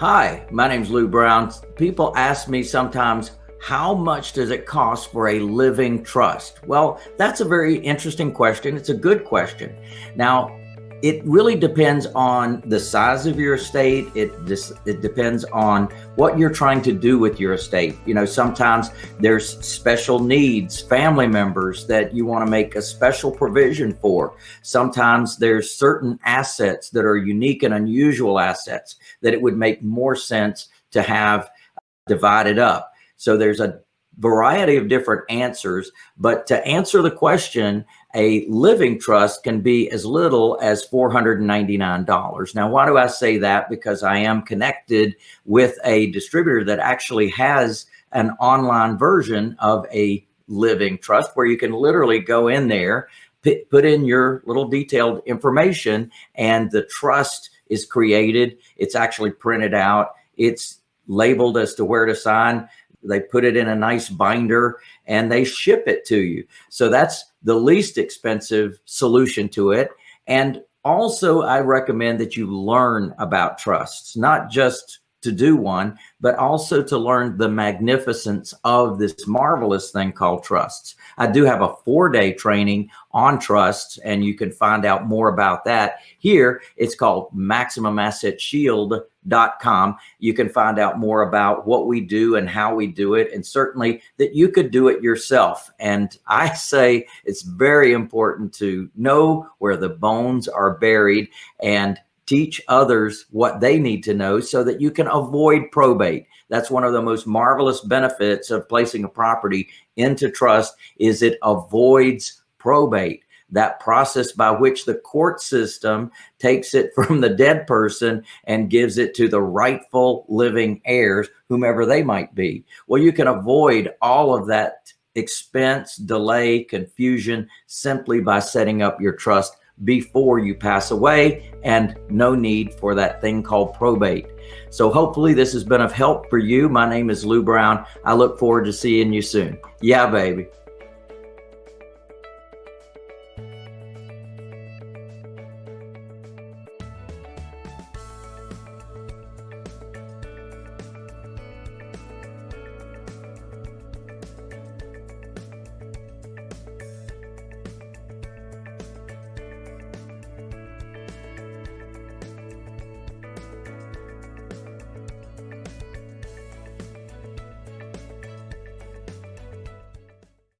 Hi, my name's Lou Brown. People ask me sometimes, how much does it cost for a living trust? Well, that's a very interesting question. It's a good question. Now, it really depends on the size of your estate. It just it depends on what you're trying to do with your estate. You know, sometimes there's special needs, family members that you want to make a special provision for. Sometimes there's certain assets that are unique and unusual assets that it would make more sense to have divided up. So there's a variety of different answers, but to answer the question, a living trust can be as little as $499. Now, why do I say that? Because I am connected with a distributor that actually has an online version of a living trust where you can literally go in there, put in your little detailed information and the trust is created. It's actually printed out. It's labeled as to where to sign they put it in a nice binder and they ship it to you. So that's the least expensive solution to it. And also I recommend that you learn about trusts, not just to do one, but also to learn the magnificence of this marvelous thing called trusts. I do have a four day training on trusts and you can find out more about that here. It's called maximumassetshield.com. You can find out more about what we do and how we do it. And certainly that you could do it yourself. And I say it's very important to know where the bones are buried and teach others what they need to know so that you can avoid probate. That's one of the most marvelous benefits of placing a property into trust is it avoids probate that process by which the court system takes it from the dead person and gives it to the rightful living heirs, whomever they might be. Well, you can avoid all of that expense, delay, confusion simply by setting up your trust before you pass away and no need for that thing called probate. So hopefully this has been of help for you. My name is Lou Brown. I look forward to seeing you soon. Yeah, baby.